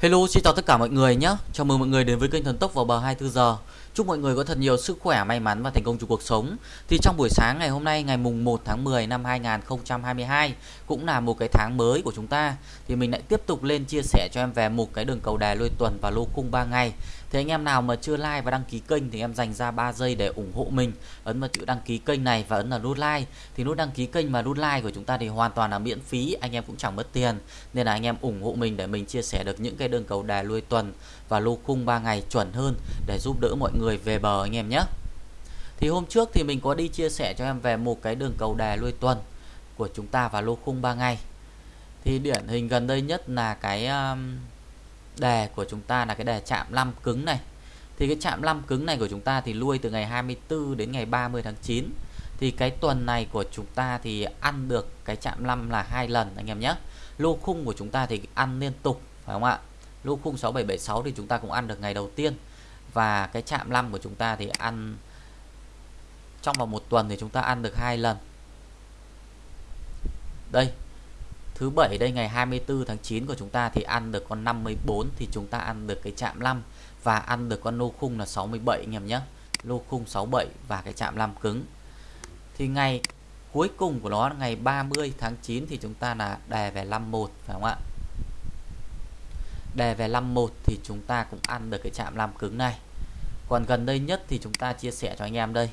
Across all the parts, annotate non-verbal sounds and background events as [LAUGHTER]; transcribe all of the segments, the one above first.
Hello, xin chào tất cả mọi người nhé. Chào mừng mọi người đến với kênh Thần Tốc vào bờ 24 giờ. Chúc mọi người có thật nhiều sức khỏe, may mắn và thành công trong cuộc sống. Thì trong buổi sáng ngày hôm nay ngày mùng 1 tháng 10 năm 2022 cũng là một cái tháng mới của chúng ta thì mình lại tiếp tục lên chia sẻ cho em về một cái đường cầu đài lôi tuần và lô cung 3 ngày thế anh em nào mà chưa like và đăng ký kênh thì em dành ra 3 giây để ủng hộ mình. Ấn vào chữ đăng ký kênh này và ấn vào nút like. Thì nút đăng ký kênh và nút like của chúng ta thì hoàn toàn là miễn phí, anh em cũng chẳng mất tiền. Nên là anh em ủng hộ mình để mình chia sẻ được những cái đường cầu đà lui tuần và lô khung 3 ngày chuẩn hơn để giúp đỡ mọi người về bờ anh em nhé. Thì hôm trước thì mình có đi chia sẻ cho em về một cái đường cầu đà lui tuần của chúng ta và lô khung 3 ngày. Thì điển hình gần đây nhất là cái um, đề của chúng ta là cái đề chạm 5 cứng này. Thì cái chạm 5 cứng này của chúng ta thì lui từ ngày 24 đến ngày 30 tháng 9. Thì cái tuần này của chúng ta thì ăn được cái chạm 5 là hai lần anh em nhé. Lô khung của chúng ta thì ăn liên tục phải không ạ? Lô khung 6776 thì chúng ta cũng ăn được ngày đầu tiên và cái chạm 5 của chúng ta thì ăn trong vòng một tuần thì chúng ta ăn được hai lần. Đây, thứ bảy đây, ngày 24 tháng 9 của chúng ta thì ăn được con 54 thì chúng ta ăn được cái chạm 5 và ăn được con lô khung là 67 anh em nhé. Lô khung 67 và cái chạm 5 cứng. Thì ngày cuối cùng của nó, ngày 30 tháng 9 thì chúng ta là đề về 51 phải không ạ? Đề về 51 thì chúng ta cũng ăn được cái chạm 5 cứng này. Còn gần đây nhất thì chúng ta chia sẻ cho anh em đây.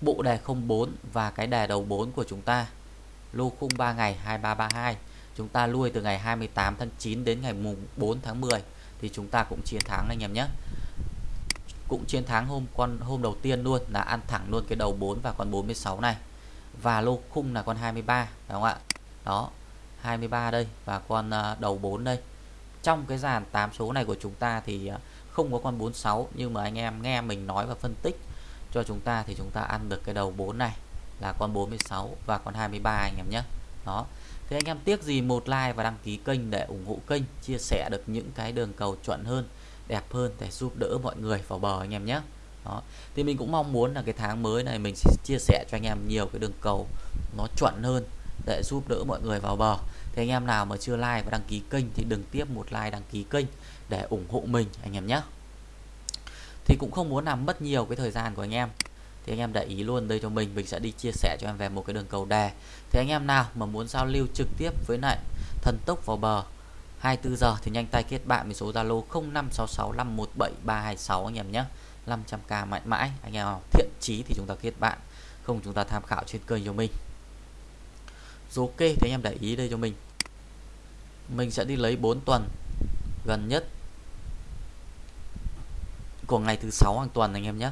Bộ đề 04 và cái đề đầu 4 của chúng ta lô khung 3 ngày 2332 chúng ta lui từ ngày 28 tháng 9 đến ngày mùng 4 tháng 10 thì chúng ta cũng chiến thắng anh em nhé. Cũng chiến thắng hôm, con, hôm đầu tiên luôn là ăn thẳng luôn cái đầu 4 và con 46 này. Và lô khung là con 23 đúng không ạ? Đó 23 đây và con à, đầu 4 đây. Trong cái dàn 8 số này của chúng ta thì à, không có con 46 nhưng mà anh em nghe mình nói và phân tích cho chúng ta thì chúng ta ăn được cái đầu 4 này là con 46 và con 23 anh em nhé. Đó. Thế anh em tiếc gì một like và đăng ký kênh để ủng hộ kênh, chia sẻ được những cái đường cầu chuẩn hơn, đẹp hơn để giúp đỡ mọi người vào bờ anh em nhé. Đó. Thì mình cũng mong muốn là cái tháng mới này mình sẽ chia sẻ cho anh em nhiều cái đường cầu nó chuẩn hơn để giúp đỡ mọi người vào bờ. Thì anh em nào mà chưa like và đăng ký kênh thì đừng tiếp một like đăng ký kênh để ủng hộ mình anh em nhé. Thì cũng không muốn làm mất nhiều cái thời gian của anh em thì anh em để ý luôn đây cho mình mình sẽ đi chia sẻ cho em về một cái đường cầu đề thì anh em nào mà muốn giao lưu trực tiếp với lại thần tốc vào bờ 24 giờ thì nhanh tay kết bạn với số Zalo 0566517326 anh em nhé. 500k mãi mãi, anh em nào thiện chí thì chúng ta kết bạn, không chúng ta tham khảo trên kênh cho mình. Rồi ok thì anh em để ý đây cho mình. Mình sẽ đi lấy 4 tuần gần nhất của ngày thứ sáu hàng tuần anh em nhé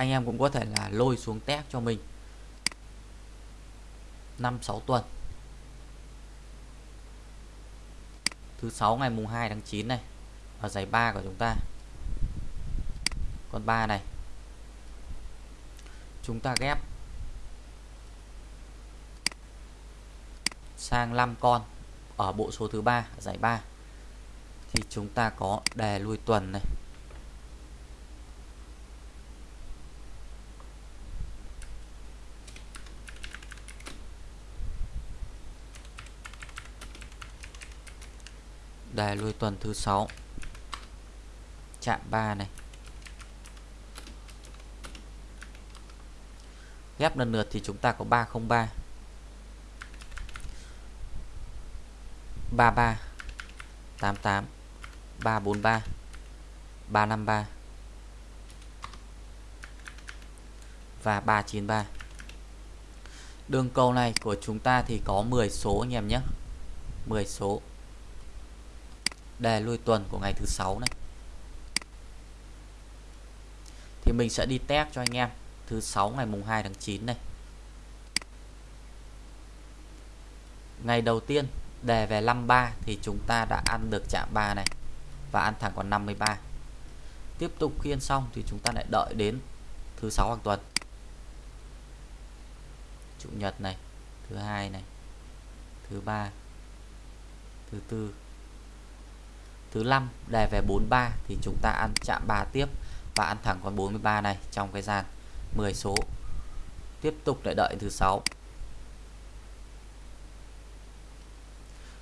anh em cũng có thể là lôi xuống test cho mình. 5-6 tuần. Thứ sáu ngày mùng 2 tháng 9 này ở giải 3 của chúng ta. Con 3 này. Chúng ta ghép sang 5 con ở bộ số thứ ba, giải 3 thì chúng ta có đề lui tuần này. Đề lui tuần thứ 6 chạm 3 này. Ghép lần lượt thì chúng ta có 303 33 88 343 353 và 393 đường cầu này của chúng ta thì có 10 số anh em nhé. 10 số đề lui tuần của ngày thứ sáu này. Thì mình sẽ đi test cho anh em thứ sáu ngày mùng 2 tháng 9 này. Ngày đầu tiên, đề về 53 thì chúng ta đã ăn được chạm 3 này và ăn thẳng còn 53 tiếp tục khiên xong thì chúng ta lại đợi đến thứ sáu hàng tuần. Chủ nhật này, thứ hai này, thứ ba, thứ tư thứ năm, đề về 43 thì chúng ta ăn chạm 3 tiếp và ăn thẳng con 43 này trong cái dàn 10 số. Tiếp tục lại đợi thứ sáu.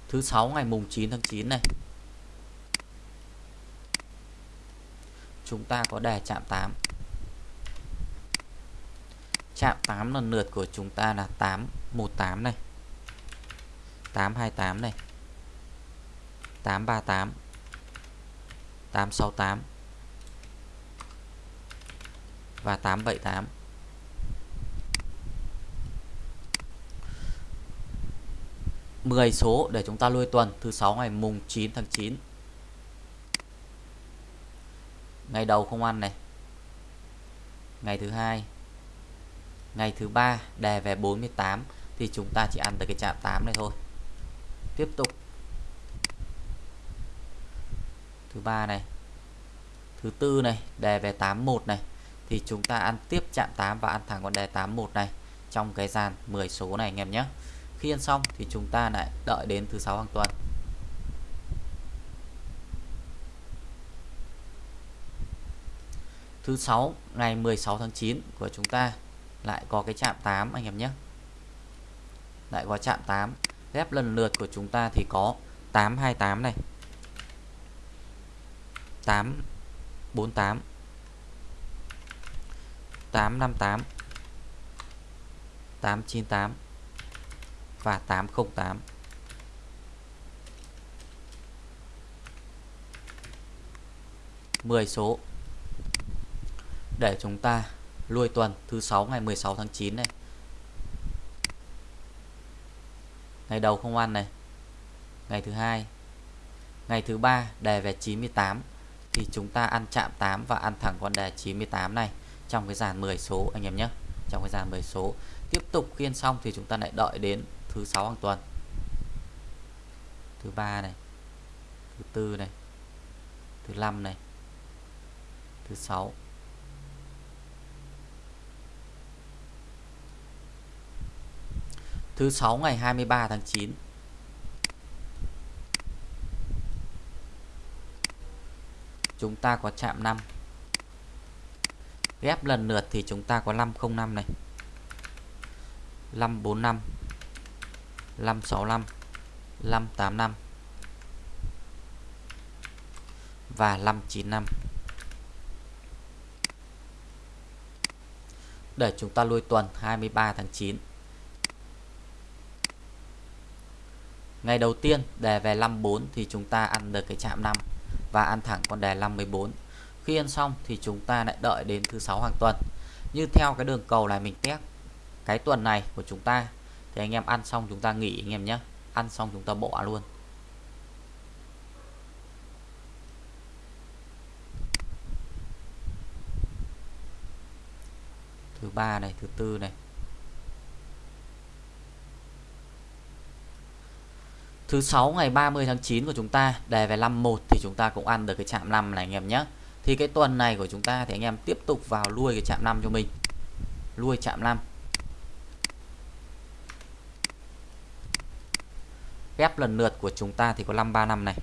Thứ sáu ngày mùng 9 tháng 9 này. Chúng ta có đề chạm 8 chạm 8 lần lượt của chúng ta là 818 này. 828 này. 838 868 và 878 10 số để chúng ta lui tuần, thứ sáu ngày mùng 9 tháng 9 ngày đầu không ăn này. Ngày thứ hai. Ngày thứ ba đề về 48 thì chúng ta chỉ ăn tới cái chạm 8 này thôi. Tiếp tục. Thứ ba này, thứ tư này, đề về 81 này, thì chúng ta ăn tiếp chạm 8 và ăn thẳng con đề 81 này trong cái dàn 10 số này anh em nhé. Khi ăn xong thì chúng ta lại đợi đến thứ sáu hàng tuần. Thứ sáu, ngày 16 tháng 9 của chúng ta lại có cái chạm 8 anh em nhé. Lại có chạm 8 ghép lần lượt của chúng ta thì có 828 này. 848 858 898 và 808 10 số. Để chúng ta lui tuần thứ 6 ngày 16 tháng 9 này. Ngày đầu không ăn này. Ngày thứ hai. Ngày thứ ba đề về 98 thì chúng ta ăn chạm 8 và ăn thẳng con đề 98 này trong cái dàn 10 số, anh em nhé. Trong cái dàn 10 số. Tiếp tục khiên xong thì chúng ta lại đợi đến thứ sáu hàng tuần. Thứ ba này, thứ tư này, thứ năm này, thứ sáu. Thứ sáu ngày 23 tháng 9 chúng ta có chạm 5 ghép lần lượt thì chúng ta có 505 này. 545 565 585 và 595 để chúng ta lui tuần 23 tháng 9 ngày đầu tiên đề về 54 thì chúng ta ăn được cái chạm 5 và ăn thẳng con đề 514 khi ăn xong thì chúng ta lại đợi đến thứ sáu hàng tuần. Như theo cái đường cầu này mình test cái tuần này của chúng ta, thì anh em ăn xong chúng ta nghỉ anh em nhé. Ăn xong chúng ta bỏ luôn. Thứ ba này, thứ tư này. Thứ sáu ngày 30 tháng 9 của chúng ta đề về 51 thì chúng ta cũng ăn được cái chạm 5 này anh em nhé. Thì cái tuần này của chúng ta thì anh em tiếp tục vào nuôi cái chạm 5 cho mình. Nuôi chạm 5. Ghép lần lượt của chúng ta thì có 535 này.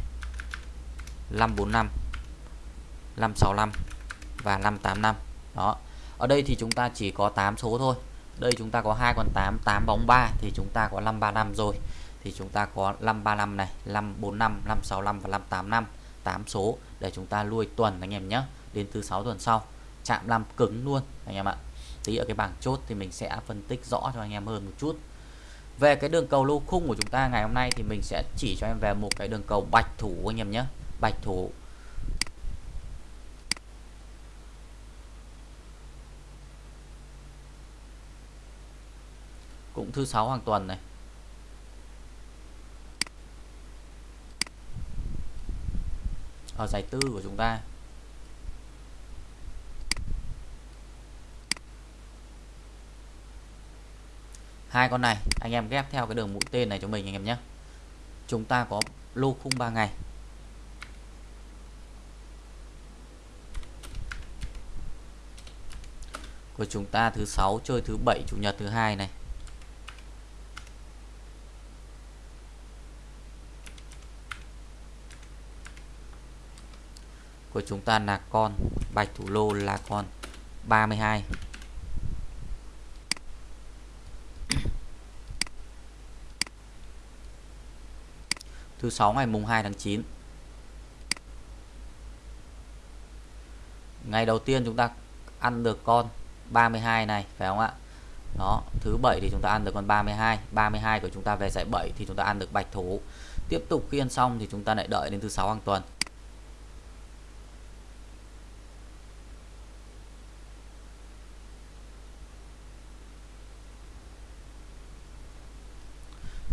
545 565 và 585. Đó. Ở đây thì chúng ta chỉ có 8 số thôi. Đây chúng ta có hai con 8, 8 bóng 3 thì chúng ta có 535 rồi thì chúng ta có 535 này 545 565 và 585 8 số để chúng ta lui tuần anh em nhé, đến thứ 6 tuần sau. Chạm 5 cứng luôn anh em ạ. Tí ở cái bảng chốt thì mình sẽ phân tích rõ cho anh em hơn một chút. Về cái đường cầu lô khung của chúng ta ngày hôm nay thì mình sẽ chỉ cho em về một cái đường cầu bạch thủ anh em nhé. Bạch thủ. Cũng thứ sáu hàng tuần này. Ở giải tư của chúng ta. Hai con này, anh em ghép theo cái đường mũi tên này cho mình anh em nhé. Chúng ta có lô khung 3 ngày. Của chúng ta thứ sáu, chơi thứ bảy, chủ nhật thứ hai này. Của chúng ta là con. Bạch thủ lô là con. 32 [CLEARS THROAT] thứ sáu ngày mùng 2 tháng 9 ngày đầu tiên chúng ta ăn được con 32 này, phải không ạ? Đó, thứ bảy thì chúng ta ăn được con 32 32 của chúng ta về giải 7 thì chúng ta ăn được bạch thủ. Tiếp tục khi ăn xong thì chúng ta lại đợi đến thứ sáu hàng tuần.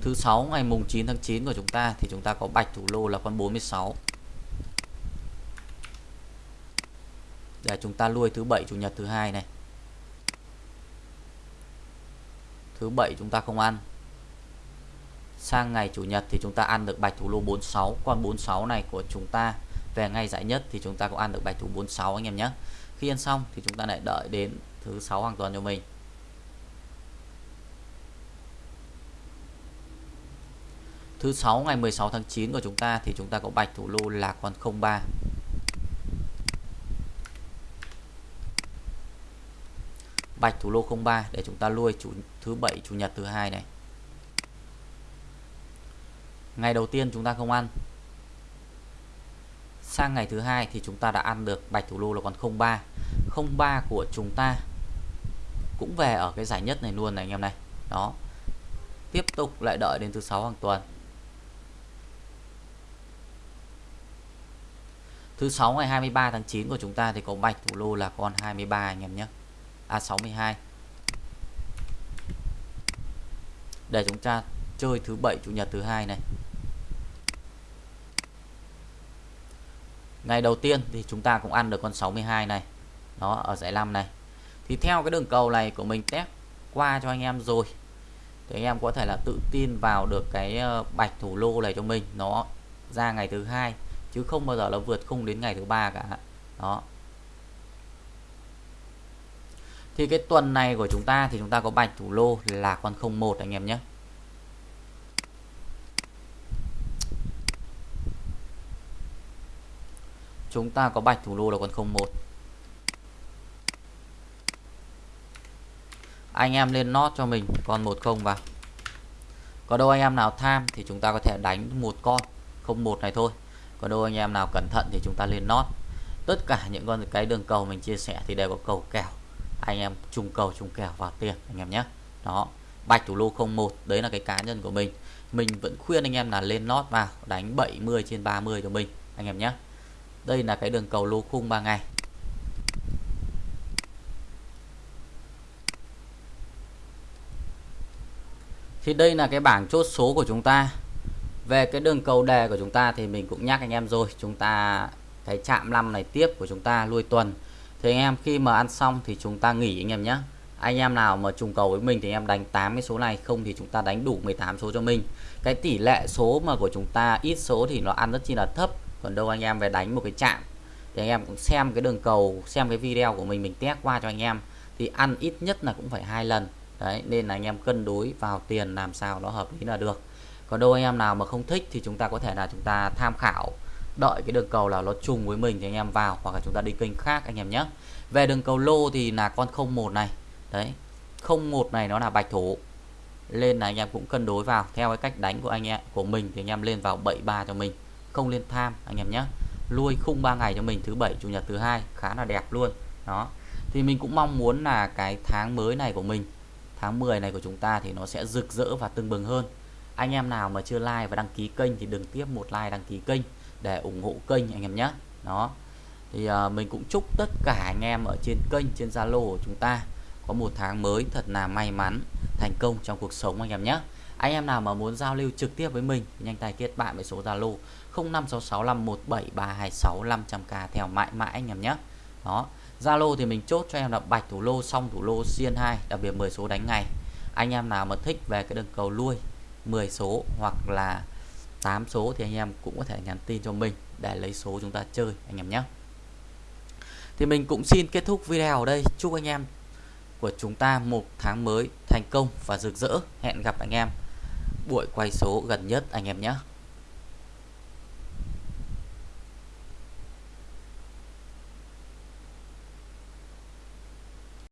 Thứ sáu, ngày mùng 9 tháng 9 của chúng ta thì chúng ta có bạch thủ lô là con 46 để dạ, chúng ta nuôi thứ bảy, chủ nhật thứ hai này. Thứ bảy chúng ta không ăn. Sang ngày chủ nhật thì chúng ta ăn được bạch thủ lô 46 con 46 này của chúng ta, về ngày giải nhất thì chúng ta cũng ăn được bạch thủ 46 anh em nhé. Khi ăn xong thì chúng ta lại đợi đến thứ sáu hàng tuần cho mình. Thứ 6 ngày 16 tháng 9 của chúng ta thì chúng ta có bạch thủ lô là con 03 bạch thủ lô 03 để chúng ta nuôi chủ, thứ bảy, chủ nhật, thứ hai này. Ngày đầu tiên chúng ta không ăn. Sang ngày thứ hai thì chúng ta đã ăn được bạch thủ lô là còn 03 03 của chúng ta cũng về ở cái giải nhất này luôn này anh em này. Đó. Tiếp tục lại đợi đến thứ sáu hàng tuần. Thứ sáu ngày 23 tháng 9 của chúng ta thì có bạch thủ lô là con 23 anh em nhé. À, A62 để chúng ta chơi thứ bảy, chủ nhật thứ hai này. Ngày đầu tiên thì chúng ta cũng ăn được con 62 này. Nó ở giải 5 này. Thì theo cái đường cầu này của mình test qua cho anh em rồi, thì anh em có thể là tự tin vào được cái ờ, bạch thủ lô này cho mình. Nó ra ngày thứ hai chứ không bao giờ nó vượt khung đến ngày thứ ba cả. Đó. Thì cái tuần này của chúng ta thì chúng ta có bạch thủ lô là con 01 anh em nhé. Chúng ta có bạch thủ lô là con 01 anh em lên nót cho mình con 10 vào. Có đâu anh em nào tham thì chúng ta có thể đánh một con 01 này thôi có đôi anh em nào cẩn thận thì chúng ta lên nót tất cả những con cái đường cầu mình chia sẻ thì đều có cầu kèo. Anh em trùng cầu trùng kèo vào tiền, anh em nhé. Đó, bạch thủ lô 01 đấy là cái cá nhân của mình. Mình vẫn khuyên anh em là lên lót vào, đánh 70 trên 30 của mình, anh em nhé. Đây là cái đường cầu lô khung 3 ngày. Thì đây là cái bảng chốt số của chúng ta về cái đường cầu đề của chúng ta thì mình cũng nhắc anh em rồi. Chúng ta, cái chạm 5 này tiếp của chúng ta lui tuần. Thì anh em khi mà ăn xong thì chúng ta nghỉ anh em nhé. Anh em nào mà trùng cầu với mình thì em đánh 8 cái số này, không thì chúng ta đánh đủ 18 số cho mình. Cái tỷ lệ số mà của chúng ta ít số thì nó ăn rất chi là thấp. Còn đâu anh em về đánh một cái chạm thì anh em cũng xem cái đường cầu, xem cái video của mình mình test qua cho anh em. Thì ăn ít nhất là cũng phải hai lần. Đấy, nên là anh em cân đối vào tiền làm sao nó hợp lý là được còn đâu anh em nào mà không thích thì chúng ta có thể là chúng ta tham khảo. Đợi cái đường cầu là nó trùng với mình thì anh em vào, hoặc là chúng ta đi kênh khác anh em nhé. Về đường cầu lô thì là con 01 này. Đấy 01 này nó là bạch thủ. Lên là anh em cũng cân đối vào, theo cái cách đánh của anh em, của mình thì anh em lên vào 73 cho mình. Không lên tham anh em nhé. Lui khung 3 ngày cho mình, thứ bảy, chủ nhật, thứ hai, khá là đẹp luôn. Đó. Thì mình cũng mong muốn là cái tháng mới này của mình, tháng 10 này của chúng ta thì nó sẽ rực rỡ và tưng bừng hơn anh em nào mà chưa like và đăng ký kênh thì đừng tiếp một like đăng ký kênh để ủng hộ kênh anh em nhé. Đó. Thì uh, mình cũng chúc tất cả anh em ở trên kênh trên Zalo của chúng ta có một tháng mới thật là may mắn thành công trong cuộc sống anh em nhé. Anh em nào mà muốn giao lưu trực tiếp với mình nhanh tay kết bạn với số Zalo 0566517326 k theo mãi mãi anh em nhé. Đó. Zalo thì mình chốt cho em là bạch thủ lô xong thủ lô xiên 2 đặc biệt 10 số đánh ngày anh em nào mà thích về cái đường cầu lui 10 số hoặc là 8 số thì anh em cũng có thể nhắn tin cho mình để lấy số chúng ta chơi, anh em nhé. Thì mình cũng xin kết thúc video ở đây. Chúc anh em của chúng ta một tháng mới thành công và rực rỡ. Hẹn gặp anh em buổi quay số gần nhất, anh em nhé.